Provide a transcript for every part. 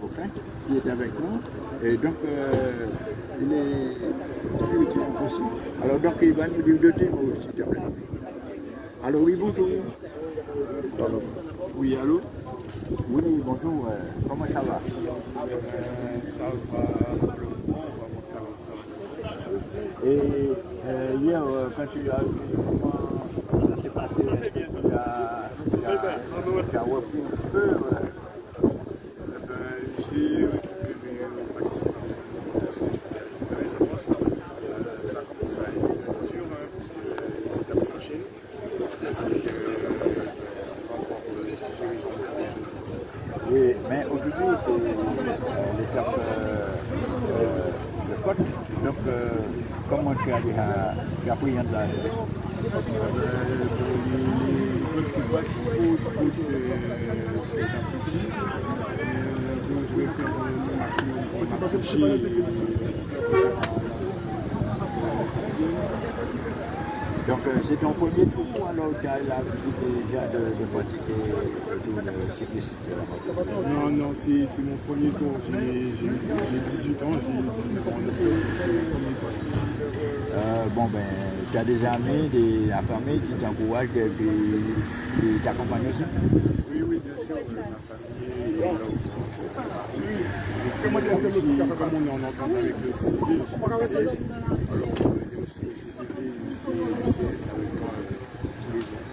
Coquin, qui est avec nous. Et donc, euh, il est très utile aussi. Alors, donc, il va nous donner euh, s'il te plaît. Allô, oui, bonjour. Allô. Oui, allô Oui, bonjour. Comment ça va? Euh, ça va, Et euh, hier, quand tu as vu passé tu as, tu as repris peu j'ai au maximum ça à être parce que les étapes euh, de. Donc, euh, comment tu as pris un de la... Je que j'apprécie. Donc je vais faire le maximum pour m'approcher. Donc, euh, c'est ton premier tour ou alors tu as l'habitude déjà de, de pratiquer le cycliste Non, non, c'est mon premier tour. J'ai j'ai- j'ai 18 ans, j'ai 19 ans. euh, bon, ben, tu as des amis, des, la famille qui t'encouragent, et qui t'accompagnent aussi. Oui, oui, bien sûr, euh, est comme on en entente avec le CCD, je suis du CS, alors euh, il y a aussi le CCD, le CS avec moi euh, tous les jours.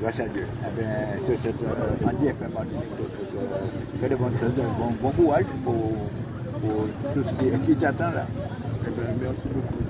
Grâce à Dieu. Eh bien, je te souhaite, euh, euh, que de bonnes choses, bon, bon courage pour, pour tout ce qui, qui t'attend là. Eh ben, merci beaucoup.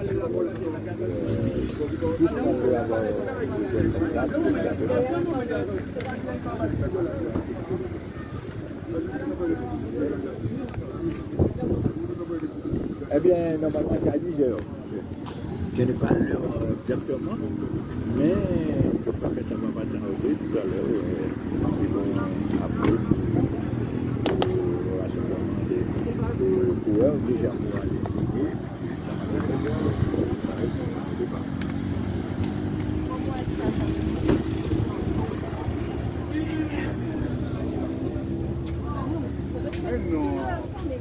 qu'on peut avoir Eh bien, normalement, c'est à 10 heures. Je n'ai pas l'heure exactement, mais je crois que ça va passer tout à l'heure.